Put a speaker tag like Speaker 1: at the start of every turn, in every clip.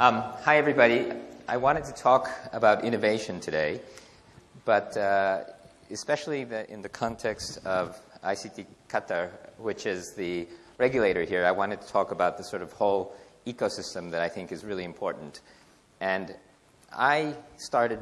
Speaker 1: Um, hi, everybody. I wanted to talk about innovation today, but uh, especially the, in the context of ICT Qatar, which is the regulator here, I wanted to talk about the sort of whole ecosystem that I think is really important. And I started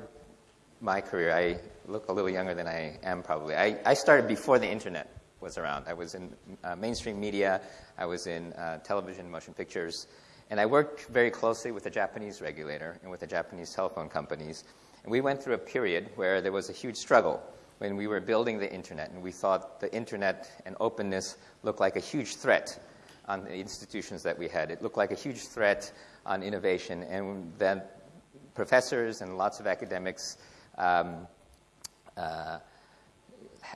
Speaker 1: my career, I look a little younger than I am probably. I, I started before the internet was around. I was in uh, mainstream media, I was in uh, television, motion pictures, and I worked very closely with the Japanese regulator and with the Japanese telephone companies. And we went through a period where there was a huge struggle when we were building the internet, and we thought the internet and openness looked like a huge threat on the institutions that we had. It looked like a huge threat on innovation, and then professors and lots of academics um, uh,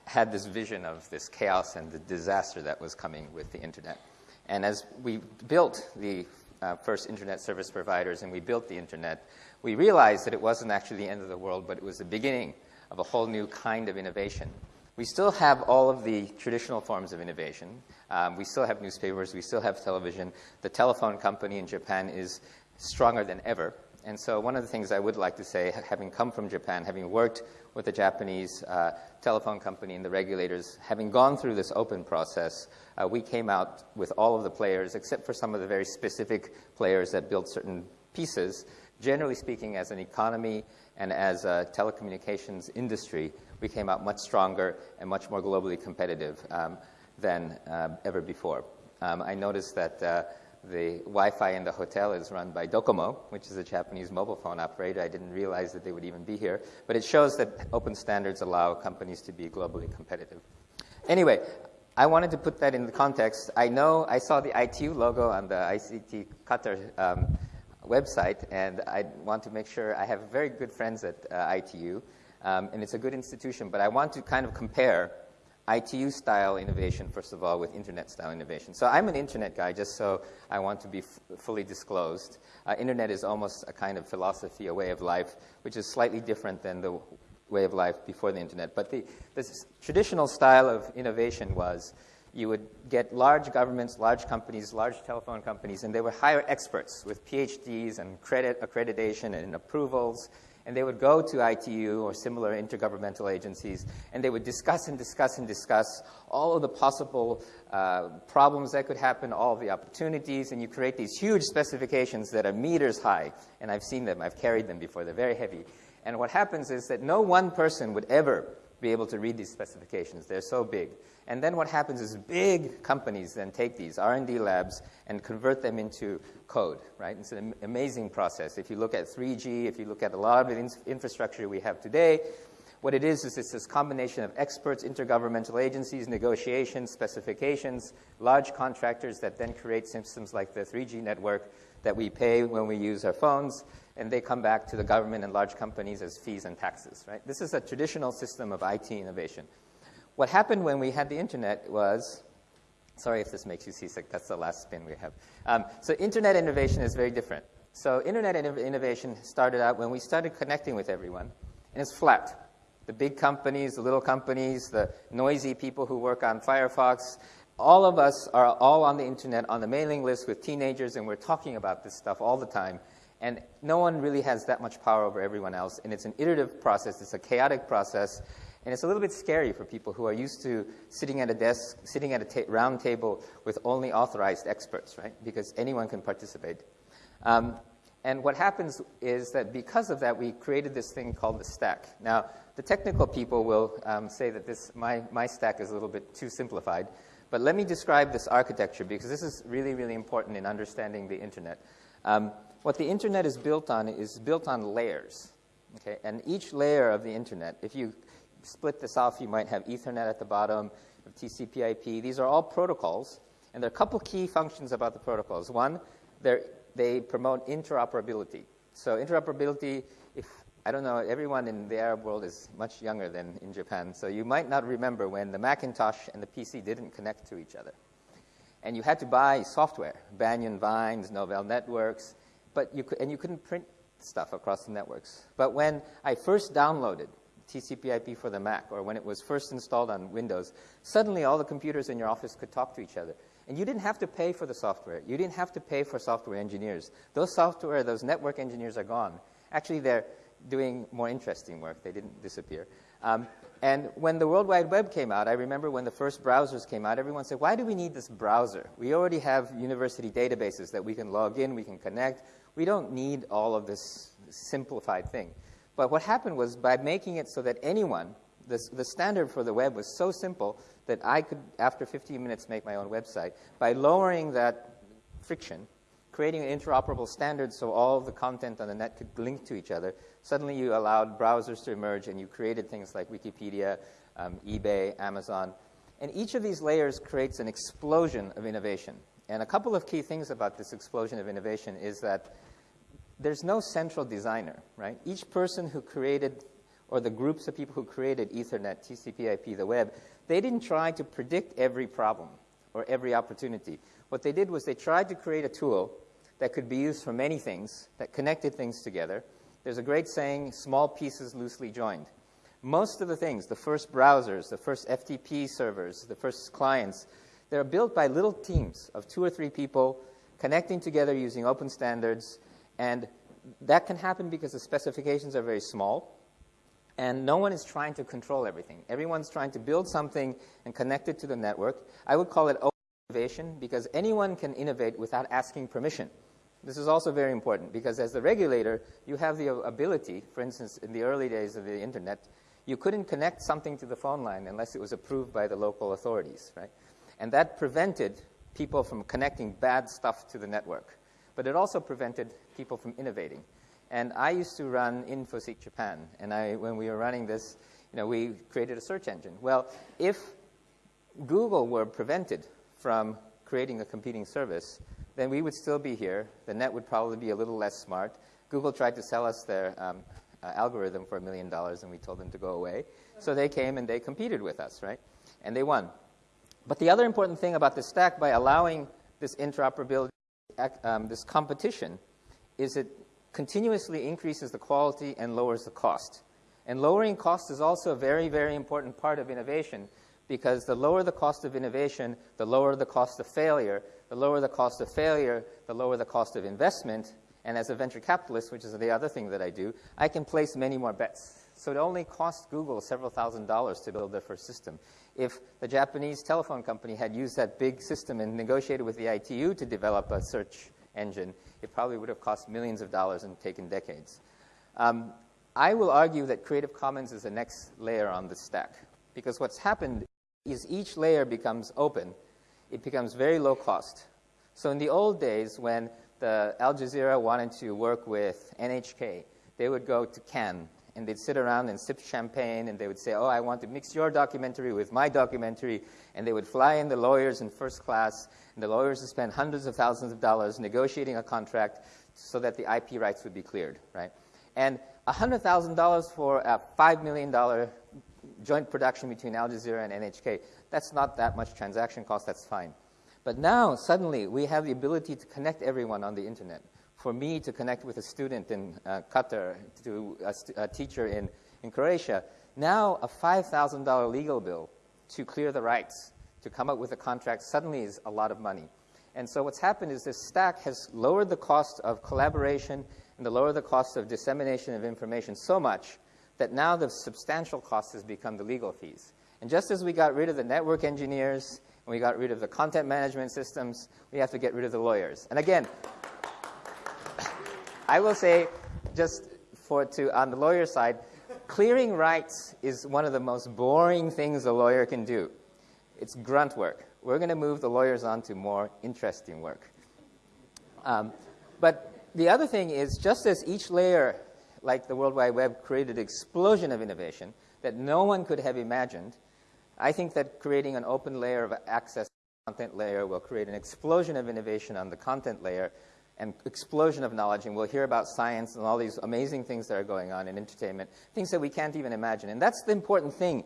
Speaker 1: had this vision of this chaos and the disaster that was coming with the internet. And as we built the uh, first internet service providers and we built the internet, we realized that it wasn't actually the end of the world, but it was the beginning of a whole new kind of innovation. We still have all of the traditional forms of innovation. Um, we still have newspapers, we still have television. The telephone company in Japan is stronger than ever. And so, one of the things I would like to say, having come from Japan, having worked with the Japanese uh, telephone company and the regulators, having gone through this open process, uh, we came out with all of the players, except for some of the very specific players that built certain pieces. Generally speaking, as an economy and as a telecommunications industry, we came out much stronger and much more globally competitive um, than uh, ever before. Um, I noticed that uh, the Wi-Fi in the hotel is run by Docomo, which is a Japanese mobile phone operator. I didn't realize that they would even be here. But it shows that open standards allow companies to be globally competitive. Anyway, I wanted to put that in the context. I know I saw the ITU logo on the ICT Qatar um, website, and I want to make sure I have very good friends at uh, ITU, um, and it's a good institution, but I want to kind of compare ITU style innovation, first of all, with internet style innovation. So I'm an internet guy, just so I want to be fully disclosed. Uh, internet is almost a kind of philosophy, a way of life, which is slightly different than the way of life before the internet. But the traditional style of innovation was you would get large governments, large companies, large telephone companies, and they would hire experts with PhDs and credit accreditation and approvals and they would go to ITU or similar intergovernmental agencies, and they would discuss and discuss and discuss all of the possible uh, problems that could happen, all of the opportunities, and you create these huge specifications that are meters high. And I've seen them, I've carried them before, they're very heavy. And what happens is that no one person would ever be able to read these specifications. They're so big. And then what happens is big companies then take these R&D labs and convert them into code, right? It's an amazing process. If you look at 3G, if you look at a lot of the infrastructure we have today, what it is is it's this combination of experts, intergovernmental agencies, negotiations, specifications, large contractors that then create systems like the 3G network that we pay when we use our phones, and they come back to the government and large companies as fees and taxes, right? This is a traditional system of IT innovation. What happened when we had the internet was, sorry if this makes you seasick, that's the last spin we have. Um, so internet innovation is very different. So internet innovation started out when we started connecting with everyone, and it's flat. The big companies, the little companies, the noisy people who work on Firefox, all of us are all on the internet on the mailing list with teenagers, and we're talking about this stuff all the time. And no one really has that much power over everyone else. And it's an iterative process, it's a chaotic process. And it's a little bit scary for people who are used to sitting at a desk, sitting at a ta- round table with only authorized experts, right? Because anyone can participate. Um, and what happens is that because of that, we created this thing called the stack. Now, the technical people will um, say that this, my, my stack is a little bit too simplified. But let me describe this architecture because this is really, really important in understanding the internet. Um, what the internet is built on is built on layers. Okay? And each layer of the internet, if you split this off, you might have Ethernet at the bottom, TCP IP. These are all protocols, and there are a couple key functions about the protocols. One, they promote interoperability. So interoperability, if I don't know, everyone in the Arab world is much younger than in Japan, so you might not remember when the Macintosh and the PC didn't connect to each other. And you had to buy software, Banyan Vines, Novell Networks, but you could, and you couldn't print stuff across the networks. But when I first downloaded TCP/IP for the Mac, or when it was first installed on Windows, suddenly all the computers in your office could talk to each other. And you didn't have to pay for the software. You didn't have to pay for software engineers. Those software, those network engineers are gone. Actually, they're doing more interesting work. They didn't disappear. Um, and when the World Wide Web came out, I remember when the first browsers came out, everyone said, why do we need this browser? We already have university databases that we can log in, we can connect. We don't need all of this simplified thing. But what happened was by making it so that anyone, the, the standard for the web was so simple that I could, after 15 minutes, make my own website. By lowering that friction, creating an interoperable standard so all the content on the net could link to each other, suddenly you allowed browsers to emerge and you created things like Wikipedia, um, eBay, Amazon. And each of these layers creates an explosion of innovation. And a couple of key things about this explosion of innovation is that there's no central designer, right? Each person who created, or the groups of people who created Ethernet, TCP IP, the web, they didn't try to predict every problem or every opportunity. What they did was they tried to create a tool that could be used for many things, that connected things together. There's a great saying, small pieces loosely joined. Most of the things, the first browsers, the first FTP servers, the first clients, they're built by little teams of two or three people connecting together using open standards and that can happen because the specifications are very small, and no one is trying to control everything. Everyone's trying to build something and connect it to the network. I would call it open innovation because anyone can innovate without asking permission. This is also very important because as the regulator, you have the ability, for instance, in the early days of the internet, you couldn't connect something to the phone line unless it was approved by the local authorities, right? And that prevented people from connecting bad stuff to the network but it also prevented people from innovating. And I used to run InfoSeek Japan, and I, when we were running this, you know, we created a search engine. Well, if Google were prevented from creating a competing service, then we would still be here. The net would probably be a little less smart. Google tried to sell us their um, uh, algorithm for a million dollars, and we told them to go away. So they came and they competed with us, right? And they won. But the other important thing about the stack, by allowing this interoperability um, this competition is it continuously increases the quality and lowers the cost. And lowering cost is also a very, very important part of innovation because the lower the cost of innovation, the lower the cost of failure. The lower the cost of failure, the lower the cost of investment. And as a venture capitalist, which is the other thing that I do, I can place many more bets. So it only cost Google several thousand dollars to build their first system. If the Japanese telephone company had used that big system and negotiated with the ITU to develop a search engine, it probably would have cost millions of dollars and taken decades. Um, I will argue that Creative Commons is the next layer on the stack because what's happened is each layer becomes open. It becomes very low cost. So in the old days when the Al Jazeera wanted to work with NHK, they would go to Cannes and they'd sit around and sip champagne and they would say, oh, I want to mix your documentary with my documentary. And they would fly in the lawyers in first class, and the lawyers would spend hundreds of thousands of dollars negotiating a contract so that the IP rights would be cleared, right? And $100,000 for a $5 million joint production between Al Jazeera and NHK, that's not that much transaction cost, that's fine. But now, suddenly, we have the ability to connect everyone on the internet for me to connect with a student in uh, Qatar, to a, a, teacher in, in Croatia, now a $5,000 legal bill to clear the rights, to come up with a contract, suddenly is a lot of money. And so what's happened is this stack has lowered the cost of collaboration and the lower the cost of dissemination of information so much that now the substantial cost has become the legal fees. And just as we got rid of the network engineers and we got rid of the content management systems, we have to get rid of the lawyers. And again, I will say, just for to on the lawyer side, clearing rights is one of the most boring things a lawyer can do. It's grunt work. We're going to move the lawyers on to more interesting work. Um, but the other thing is, just as each layer, like the World Wide Web, created an explosion of innovation that no one could have imagined, I think that creating an open layer of access content layer will create an explosion of innovation on the content layer and explosion of knowledge, and we'll hear about science and all these amazing things that are going on in entertainment, things that we can't even imagine. And that's the important thing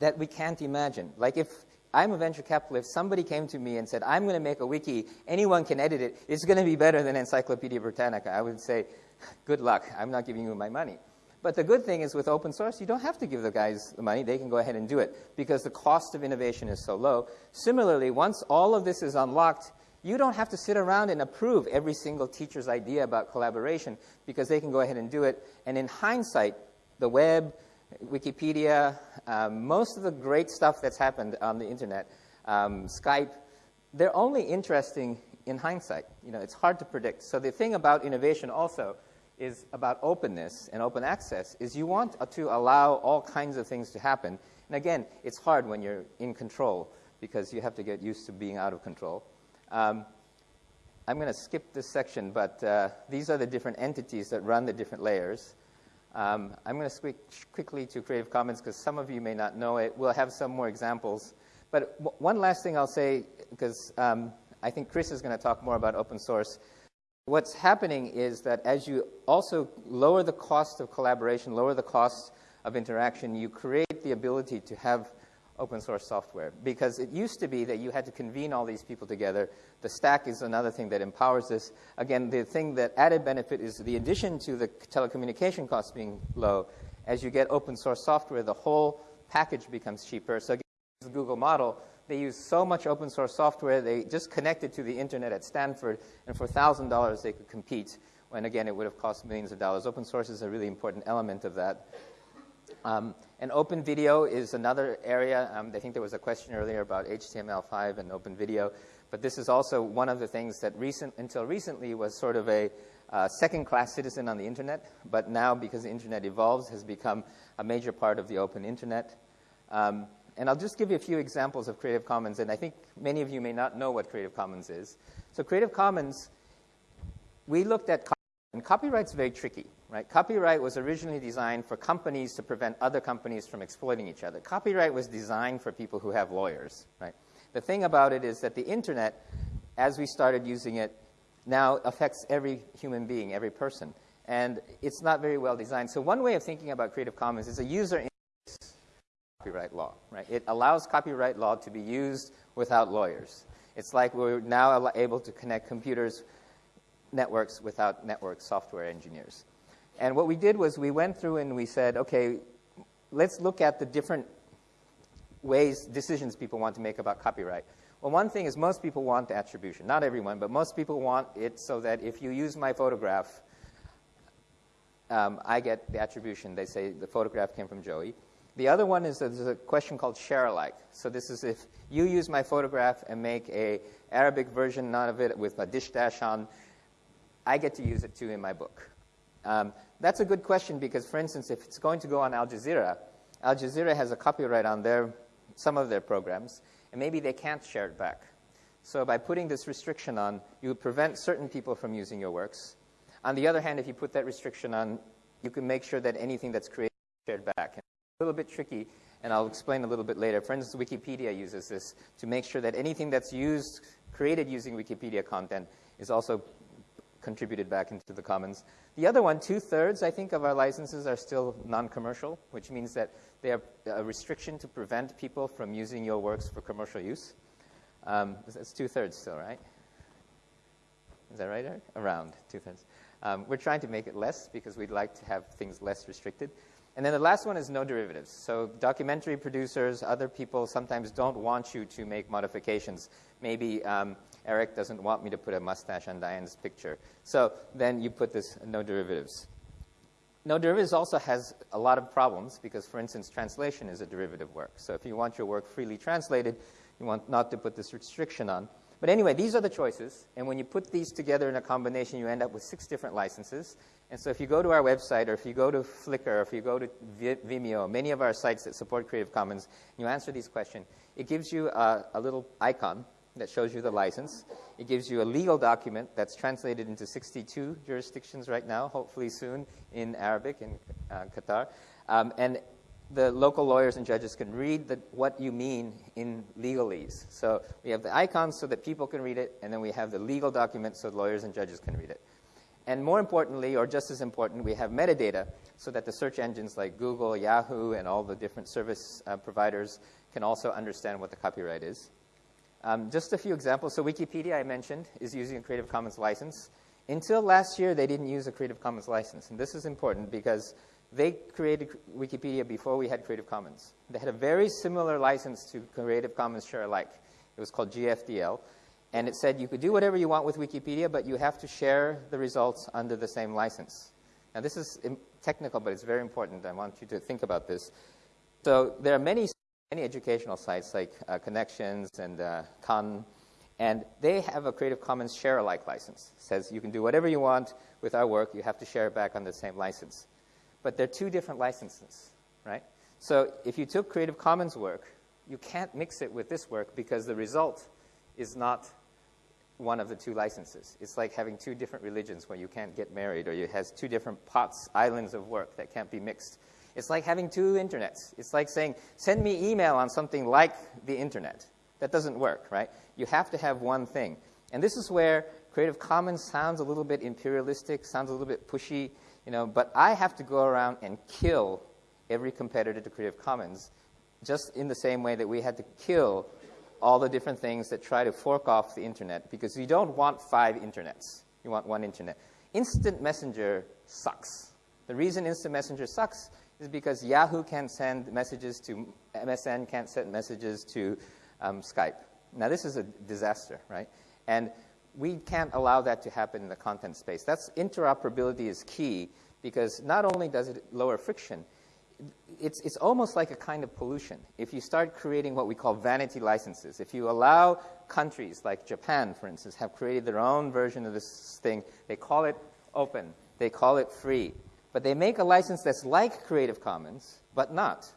Speaker 1: that we can't imagine. Like if I'm a venture capitalist, if somebody came to me and said, I'm going to make a wiki, anyone can edit it, it's going to be better than Encyclopedia Britannica, I would say, good luck, I'm not giving you my money. But the good thing is with open source, you don't have to give the guys the money. They can go ahead and do it because the cost of innovation is so low. Similarly, once all of this is unlocked, you don't have to sit around and approve every single teacher's idea about collaboration because they can go ahead and do it. And in hindsight, the web, Wikipedia, um, most of the great stuff that's happened on the internet, um, Skype, they're only interesting in hindsight. You know, it's hard to predict. So the thing about innovation also is about openness and open access is you want to allow all kinds of things to happen. And again, it's hard when you're in control because you have to get used to being out of control. Um, I'm going to skip this section, but uh, these are the different entities that run the different layers. Um, I'm going to switch quickly to Creative Commons because some of you may not know it. We'll have some more examples. But one last thing I'll say, because um, I think Chris is going to talk more about open source. What's happening is that as you also lower the cost of collaboration, lower the cost of interaction, you create the ability to have open source software. Because it used to be that you had to convene all these people together. The stack is another thing that empowers this. Again, the thing that added benefit is the addition to the telecommunication costs being low. As you get open source software, the whole package becomes cheaper. So again, the Google model, they use so much open source software, they just connected to the internet at Stanford, and for $1,000 they could compete, when again it would have cost millions of dollars. Open source is a really important element of that. Um, and open video is another area. Um, I think there was a question earlier about HTML5 and open video. But this is also one of the things that recent, until recently was sort of a uh, second-class citizen on the internet. But now, because the internet evolves, has become a major part of the open internet. Um, and I'll just give you a few examples of Creative Commons. And I think many of you may not know what Creative Commons is. So Creative Commons, we looked at and copyright's very tricky, right? Copyright was originally designed for companies to prevent other companies from exploiting each other. Copyright was designed for people who have lawyers, right? The thing about it is that the internet, as we started using it, now affects every human being, every person. And it's not very well designed. So one way of thinking about Creative Commons is a user interface copyright law, right? It allows copyright law to be used without lawyers. It's like we're now able to connect computers networks without network software engineers. And what we did was we went through and we said, okay, let's look at the different ways, decisions people want to make about copyright. Well, one thing is most people want attribution. Not everyone, but most people want it so that if you use my photograph, um, I get the attribution. They say the photograph came from Joey. The other one is there's a question called share alike. So this is if you use my photograph and make a Arabic version not of it with a dish dash on, I get to use it too in my book? Um, that's a good question because, for instance, if it's going to go on Al Jazeera, Al Jazeera has a copyright on their, some of their programs, and maybe they can't share it back. So by putting this restriction on, you prevent certain people from using your works. On the other hand, if you put that restriction on, you can make sure that anything that's created is shared back. And a little bit tricky, and I'll explain a little bit later. For instance, Wikipedia uses this to make sure that anything that's used, created using Wikipedia content is also contributed back into the commons. The other one, two-thirds, I think, of our licenses are still non-commercial, which means that they are a restriction to prevent people from using your works for commercial use. Um, it's two-thirds still, right? Is that right, Eric? Around two-thirds. Um, we're trying to make it less because we'd like to have things less restricted. And then the last one is no derivatives. So documentary producers, other people sometimes don't want you to make modifications. Maybe um, Eric doesn't want me to put a mustache on Diane's picture. So then you put this no derivatives. No derivatives also has a lot of problems because, for instance, translation is a derivative work. So if you want your work freely translated, you want not to put this restriction on. But anyway, these are the choices. And when you put these together in a combination, you end up with six different licenses. And so if you go to our website, or if you go to Flickr, or if you go to Vimeo, many of our sites that support Creative Commons, and you answer these questions, it gives you a, a little icon that shows you the license. It gives you a legal document that's translated into 62 jurisdictions right now, hopefully soon in Arabic in uh, Qatar. Um, and the local lawyers and judges can read the, what you mean in legalese. So we have the icons so that people can read it, and then we have the legal documents so lawyers and judges can read it. And more importantly, or just as important, we have metadata so that the search engines like Google, Yahoo, and all the different service uh, providers can also understand what the copyright is. Um, just a few examples. So Wikipedia, I mentioned, is using a Creative Commons license. Until last year, they didn't use a Creative Commons license. And this is important because they created Wikipedia before we had Creative Commons. They had a very similar license to Creative Commons Share Alike. It was called GFDL. And it said you could do whatever you want with Wikipedia, but you have to share the results under the same license. Now, this is technical, but it's very important. I want you to think about this. So there are many, many educational sites like uh, Connexions and uh, Khan, and they have a Creative Commons share alike license. It says you can do whatever you want with our work. You have to share it back on the same license. But they're two different licenses, right? So if you took Creative Commons work, you can't mix it with this work because the result is not one of the two licenses. It's like having two different religions where you can't get married, or it has two different pots, islands of work that can't be mixed. It's like having two internets. It's like saying, send me email on something like the internet. That doesn't work, right? You have to have one thing. And this is where Creative Commons sounds a little bit imperialistic, sounds a little bit pushy, you know, but I have to go around and kill every competitor to Creative Commons just in the same way that we had to kill all the different things that try to fork off the internet because you don't want five internets. You want one internet. Instant Messenger sucks. The reason Instant Messenger sucks is because Yahoo can't send messages to MSN, can't send messages to um, Skype. Now, this is a disaster, right? And we can't allow that to happen in the content space. That's interoperability is key because not only does it lower friction, it's, it's almost like a kind of pollution. If you start creating what we call vanity licenses, if you allow countries like Japan, for instance, have created their own version of this thing, they call it open, they call it free, but they make a license that's like Creative Commons, but not.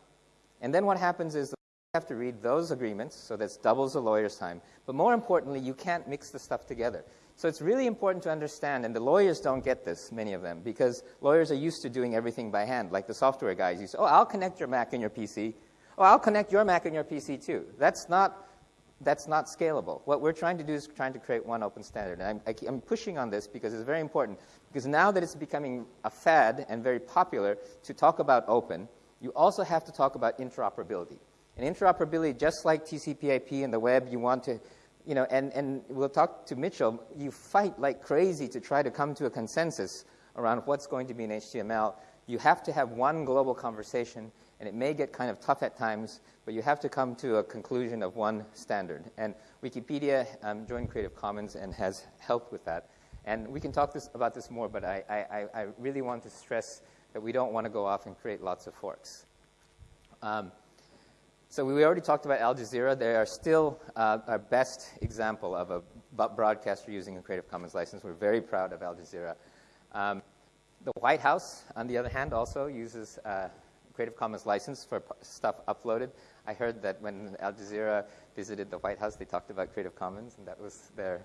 Speaker 1: And then what happens is have to read those agreements, so that doubles the lawyer's time. But more importantly, you can't mix the stuff together. So it's really important to understand, and the lawyers don't get this, many of them, because lawyers are used to doing everything by hand, like the software guys used to, oh, I'll connect your Mac and your PC. Oh, I'll connect your Mac and your PC too. That's not, that's not scalable. What we're trying to do is trying to create one open standard. And I'm, I, am pushing on this because it's very important, because now that it's becoming a fad and very popular to talk about open, you also have to talk about interoperability. And interoperability, just like TCP IP and the web, you want to you know, and, and we'll talk to Mitchell, you fight like crazy to try to come to a consensus around what's going to be in HTML. You have to have one global conversation, and it may get kind of tough at times, but you have to come to a conclusion of one standard. And Wikipedia um, joined Creative Commons and has helped with that. And we can talk this, about this more, but I, I, I really want to stress that we don't want to go off and create lots of forks. Um, so we already talked about Al Jazeera. They are still uh, our best example of a broadcaster using a Creative Commons license. We're very proud of Al Jazeera. Um, the White House, on the other hand, also uses uh, Creative Commons license for stuff uploaded. I heard that when Al Jazeera visited the White House, they talked about Creative Commons, and that was their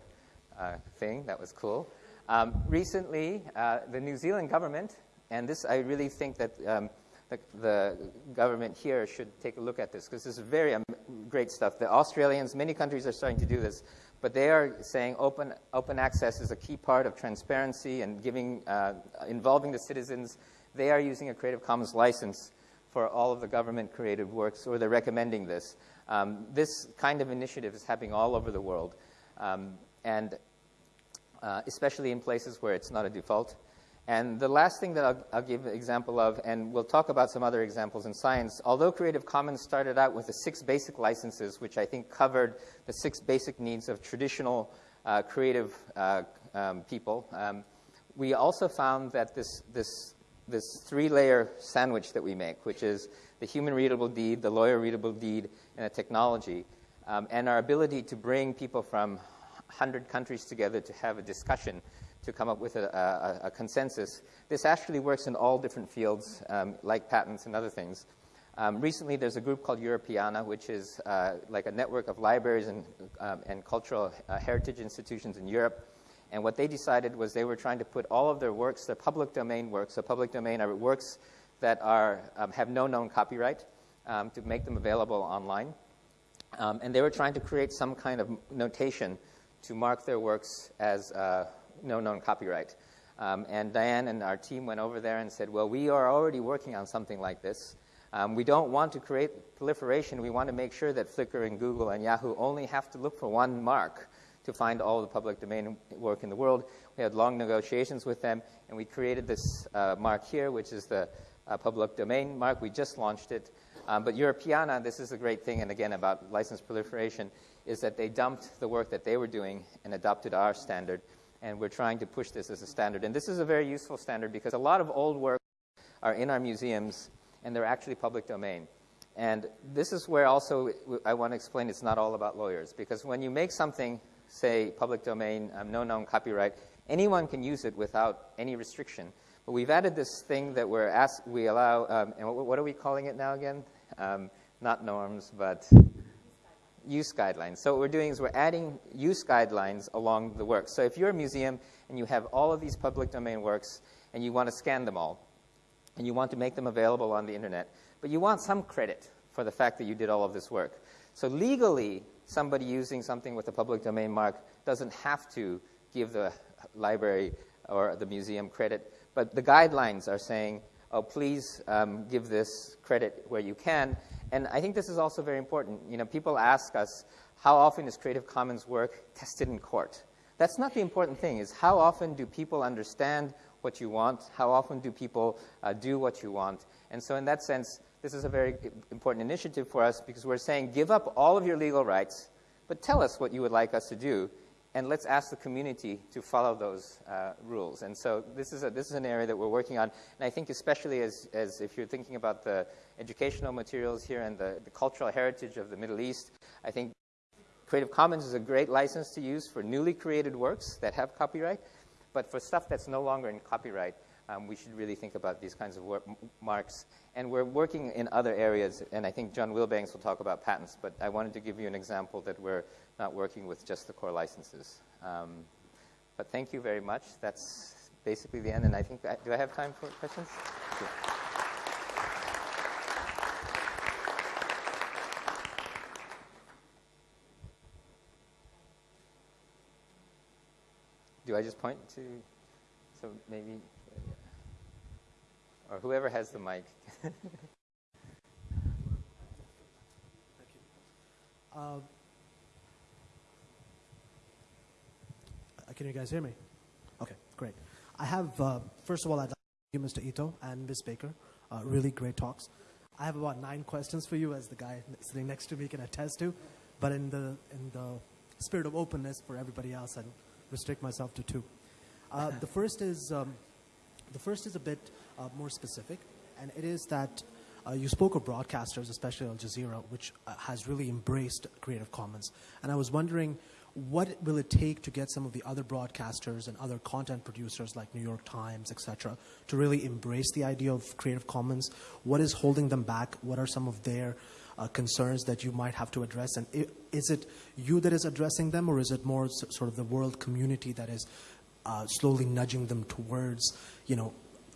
Speaker 1: uh, thing. That was cool. Um, recently, uh, the New Zealand government, and this I really think that um, the, the government here should take a look at this because this is very um, great stuff. The Australians, many countries are starting to do this, but they are saying open, open access is a key part of transparency and giving, uh, involving the citizens. They are using a Creative Commons license for all of the government created works, or they're recommending this. Um, this kind of initiative is happening all over the world, um, and uh, especially in places where it's not a default. And the last thing that I'll, I'll, give an example of, and we'll talk about some other examples in science, although Creative Commons started out with the six basic licenses, which I think covered the six basic needs of traditional uh, creative uh, um, people, um, we also found that this, this, this three-layer sandwich that we make, which is the human-readable deed, the lawyer-readable deed, and the technology, um, and our ability to bring people from 100 countries together to have a discussion to come up with a, a, a consensus. This actually works in all different fields, um, like patents and other things. Um, recently, there's a group called Europeana, which is uh, like a network of libraries and, um, and cultural uh, heritage institutions in Europe. And what they decided was they were trying to put all of their works, their public domain works, so public domain are works that are, um, have no known copyright, um, to make them available online. Um, and they were trying to create some kind of notation to mark their works as uh, no known copyright. Um, and Diane and our team went over there and said, well, we are already working on something like this. Um, we don't want to create proliferation. We want to make sure that Flickr and Google and Yahoo only have to look for one mark to find all the public domain work in the world. We had long negotiations with them, and we created this uh, mark here, which is the uh, public domain mark. We just launched it. Um, but Europeana, this is a great thing, and again about license proliferation, is that they dumped the work that they were doing and adopted our standard, and we're trying to push this as a standard. And this is a very useful standard because a lot of old works are in our museums, and they're actually public domain. And this is where also I want to explain it's not all about lawyers, because when you make something, say, public domain, um, no known copyright, anyone can use it without any restriction. But we've added this thing that we're ask, we allow, um, and what, what, are we calling it now again? Um, not norms, but use guidelines. So what we're doing is we're adding use guidelines along the work. So if you're a museum and you have all of these public domain works and you want to scan them all, and you want to make them available on the internet, but you want some credit for the fact that you did all of this work. So legally, somebody using something with a public domain mark doesn't have to give the library or the museum credit, but the guidelines are saying oh, please um, give this credit where you can. And I think this is also very important. You know, people ask us, how often is Creative Commons work tested in court? That's not the important thing, is how often do people understand what you want? How often do people uh, do what you want? And so in that sense, this is a very important initiative for us because we're saying give up all of your legal rights, but tell us what you would like us to do, and let's ask the community to follow those uh, rules. And so this is, a, this is an area that we're working on. And I think especially as, as if you're thinking about the educational materials here and the, the cultural heritage of the Middle East, I think Creative Commons is a great license to use for newly created works that have copyright. But for stuff that's no longer in copyright, um, we should really think about these kinds of marks. And we're working in other areas, and I think John Wilbanks will talk about patents, but I wanted to give you an example that we're not working with just the core licenses. Um, but thank you very much. That's basically the end, and I think, I, do I have time for questions? Do I just point to, so maybe or whoever has the mic.
Speaker 2: uh, can you guys hear me? Okay, great. I have, uh, first of all, I'd like to thank you, Mr. Ito and Ms. Baker. Uh, really great talks. I have about nine questions for you, as the guy sitting next to me can attest to. But in the, in the spirit of openness for everybody else, I'll restrict myself to two. Uh, the first is um, the first is a bit uh, more specific, and it is that uh, you spoke of broadcasters, especially Al Jazeera, which uh, has really embraced Creative Commons. And I was wondering, what will it take to get some of the other broadcasters and other content producers like New York Times, etc., to really embrace the idea of Creative Commons? What is holding them back? What are some of their uh, concerns that you might have to address? And is it you that is addressing them, or is it more sort of the world community that is uh, slowly nudging them towards, you know,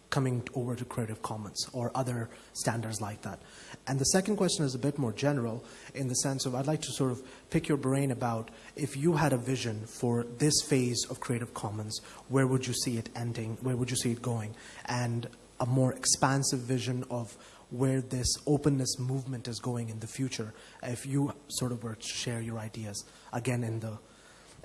Speaker 2: coming over to Creative Commons or other standards like that. And the second question is a bit more general in the sense of I'd like to sort of pick your brain about if you had a vision for this phase of Creative Commons, where would you see it ending? Where would you see it going? And a more expansive vision of where this openness movement is going in the future, if you sort of were to share your ideas, again, in the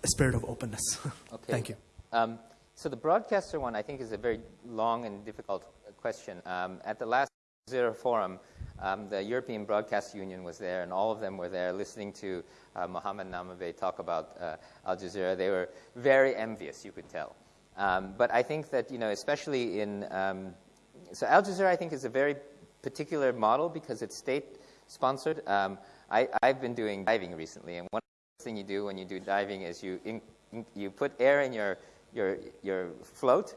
Speaker 2: spirit of openness.
Speaker 1: Okay.
Speaker 2: Thank you.
Speaker 1: Um, so the broadcaster one, I think, is a very long and difficult question. Um, at the last Zero Forum, um, the European Broadcast Union was there, and all of them were there listening to uh, Mohammed Nanabhay talk about uh, Al Jazeera. They were very envious, you could tell. Um, but I think that, you know, especially in, um, so Al Jazeera, I think, is a very particular model because it's state-sponsored. Um, I, have been doing diving recently, and one thing you do when you do diving is you, in, you put air in your your, your float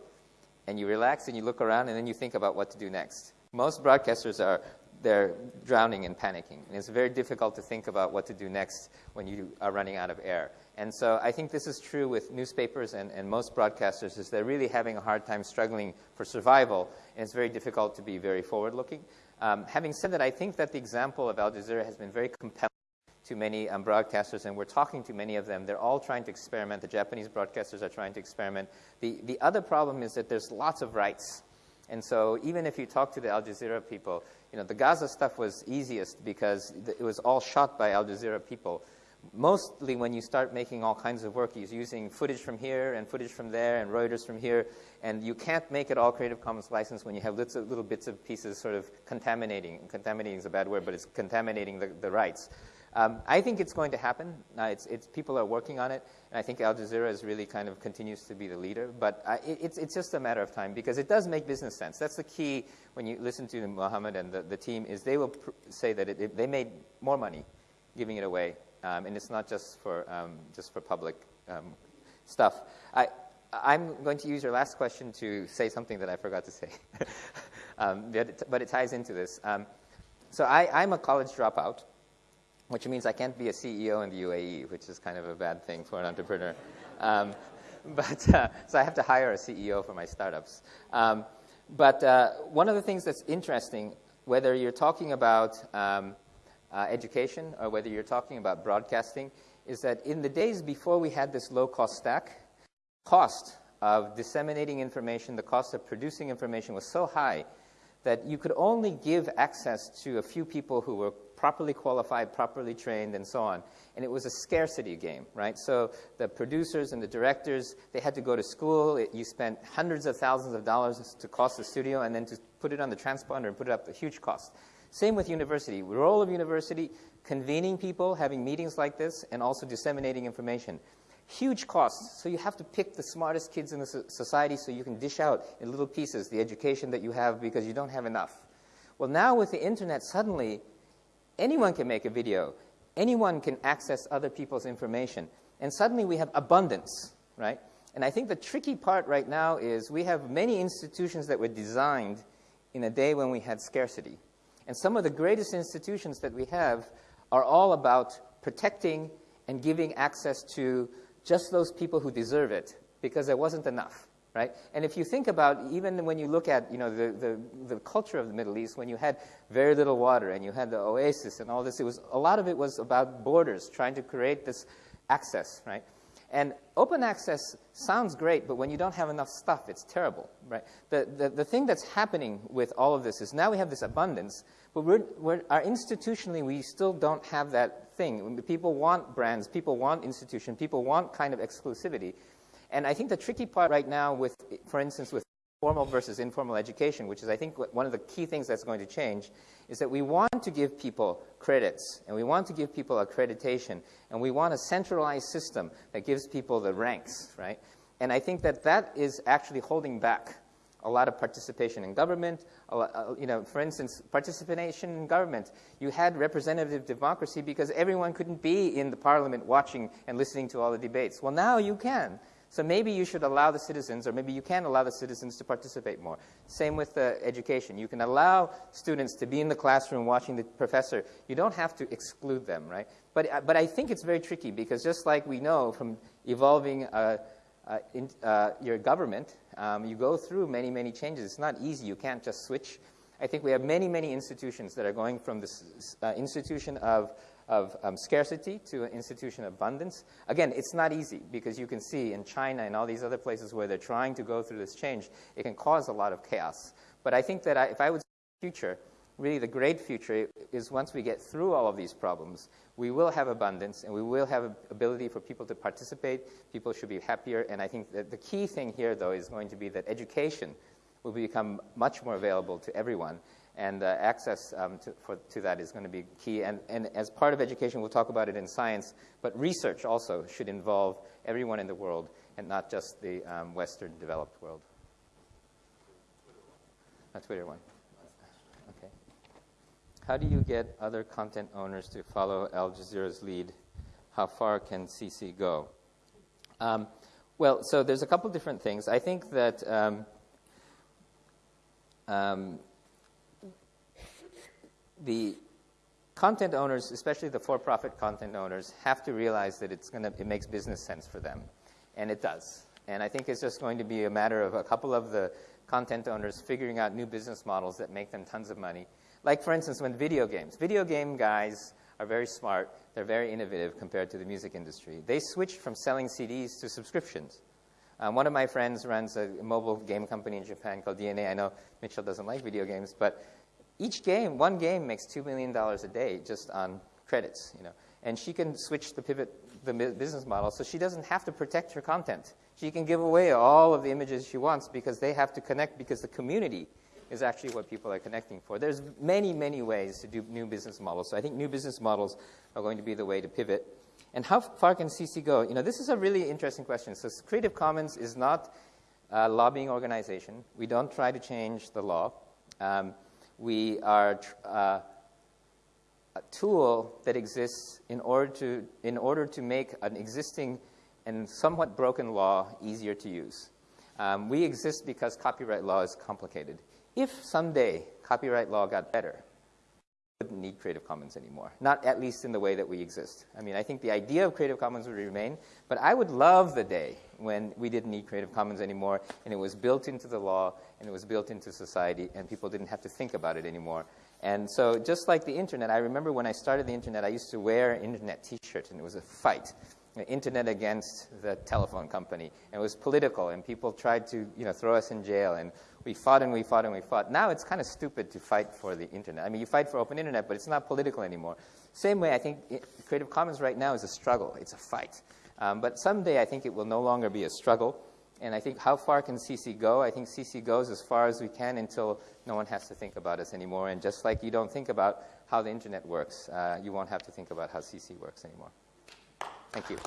Speaker 1: and you relax and you look around and then you think about what to do next. Most broadcasters are they're drowning and panicking. And it's very difficult to think about what to do next when you are running out of air. And so I think this is true with newspapers and, and most broadcasters is they're really having a hard time struggling for survival, and it's very difficult to be very forward-looking. Um, having said that, I think that the example of Al Jazeera has been very compelling to many um, broadcasters, and we're talking to many of them. They're all trying to experiment. The Japanese broadcasters are trying to experiment. The, the other problem is that there's lots of rights. And so even if you talk to the Al Jazeera people, you know, the Gaza stuff was easiest because it was all shot by Al Jazeera people. mostly when you start making all kinds of work, he's using footage from here and footage from there and Reuters from here, and you can't make it all Creative Commons license when you have little, little bits of pieces sort of contaminating. Contaminating is a bad word, but it's contaminating the, the rights. Um, I think it's going to happen. Uh, it's, it's, people are working on it, and I think Al Jazeera is really kind of continues to be the leader. But uh, it, it's, it's just a matter of time because it does make business sense. That's the key when you listen to Mohammed and the, the team is they will say that it, it, they made more money giving it away um, and it's not just for, um, just for public um, stuff. I, I'm going to use your last question to say something that I forgot to say, um, but, it, but, it, ties into this. Um, so I, am a college dropout, which means I can't be a CEO in the UAE, which is kind of a bad thing for an entrepreneur. Um, but uh, so I have to hire a CEO for my startups. but uh, one of the things that's interesting, whether you're talking about uh, education or whether you're talking about broadcasting is that in the days before we had this low cost stack, cost of disseminating information, the cost of producing information was so high that you could only give access to a few people who were properly qualified, properly trained, and so on. And it was a scarcity game, right? So the producers and the directors, they had to go to school. It, you spent hundreds of thousands of dollars to cost the studio, and then to put it on the transponder and put it up, a huge cost. Same with university. The role of university, convening people, having meetings like this, and also disseminating information. Huge costs. So you have to pick the smartest kids in the society so you can dish out in little pieces the education that you have because you don't have enough. Well, now with the internet, suddenly anyone can make a video. Anyone can access other people's information. And suddenly we have abundance, right? And I think the tricky part right now is we have many institutions that were designed in a day when we had scarcity. And some of the greatest institutions that we have are all about protecting and giving access to just those people who deserve it because there wasn't enough. Right? And if you think about, even when you look at you know, the, the, the culture of the Middle East, when you had very little water and you had the oasis and all this, it was, a lot of it was about borders, trying to create this access. Right? And open access sounds great, but when you don't have enough stuff, it's terrible, right? The, the, the thing that's happening with all of this is now we have this abundance, but we're, we're, our institutionally, we still don't have that thing. People want brands, people want institution, people want kind of exclusivity. And I think the tricky part right now with, for instance, with formal versus informal education, which is I think one of the key things that's going to change, is that we want to give people credits and we want to give people accreditation and we want a centralized system that gives people the ranks, right? And I think that that is actually holding back a lot of participation in government. Uh, you know, for instance, participation in government. You had representative democracy because everyone couldn't be in the parliament watching and listening to all the debates. Well, now you can. So maybe you should allow the citizens, or maybe you can allow the citizens to participate more. Same with uh, education. You can allow students to be in the classroom watching the professor. You don't have to exclude them, right? But, uh, but I think it's very tricky because just like we know from evolving uh, uh in, uh, your government, um, you go through many, many changes. It's not easy. You can't just switch. I think we have many, many institutions that are going from this uh, institution of of um, scarcity to an institution abundance. Again, it's not easy because you can see in China and all these other places where they're trying to go through this change, it can cause a lot of chaos. But I think that I, if I would future, really the great future is once we get through all of these problems, we will have abundance and we will have ability for people to participate. People should be happier. And I think that the key thing here, though, is going to be that education will become much more available to everyone and uh, access um, to, for, to, that is going to be key. And, and, as part of education, we'll talk about it in science, but research also should involve everyone in the world and not just the um, Western developed world. A Twitter one. Okay. How do you get other content owners to follow Al Jazeera's lead? How far can CC go? Um, well, so there's a couple different things. I think that um, um, the content owners, especially the for-profit content owners, have to realize that it's gonna, it makes business sense for them. And it does. And I think it's just going to be a matter of a couple of the content owners figuring out new business models that make them tons of money. Like, for instance, when video games. Video game guys are very smart. They're very innovative compared to the music industry. They switched from selling CDs to subscriptions. Um, one of my friends runs a mobile game company in Japan called DeNA. I know Mitchell doesn't like video games, but each game, one game makes $2 million a day just on credits, you know. And she can switch the pivot, the business model, so she doesn't have to protect her content. She can give away all of the images she wants because they have to connect because the community is actually what people are connecting for. There's many, many ways to do new business models. So I think new business models are going to be the way to pivot. And how far can CC go? You know, this is a really interesting question. So Creative Commons is not a lobbying organization. We don't try to change the law. Um, we are uh, a tool that exists in order to, in order to make an existing and somewhat broken law easier to use. Um, we exist because copyright law is complicated. If someday copyright law got better, wouldn't need Creative Commons anymore, not at least in the way that we exist. I mean, I think the idea of Creative Commons would remain, but I would love the day when we didn't need Creative Commons anymore and it was built into the law and it was built into society and people didn't have to think about it anymore. And so, just like the internet, I remember when I started the internet, I used to wear an internet t shirt and it was a fight. The internet against the telephone company. And it was political, and people tried to you know, throw us in jail. And we fought and we fought and we fought. Now it's kind of stupid to fight for the internet. I mean, you fight for open internet, but it's not political anymore. Same way, I think it, Creative Commons right now is a struggle, it's a fight. Um, but someday I think it will no longer be a struggle. And I think how far can CC go? I think CC goes as far as we can until no one has to think about us anymore. And just like you don't think about how the internet works, uh, you won't have to think about how CC works anymore. Thank you.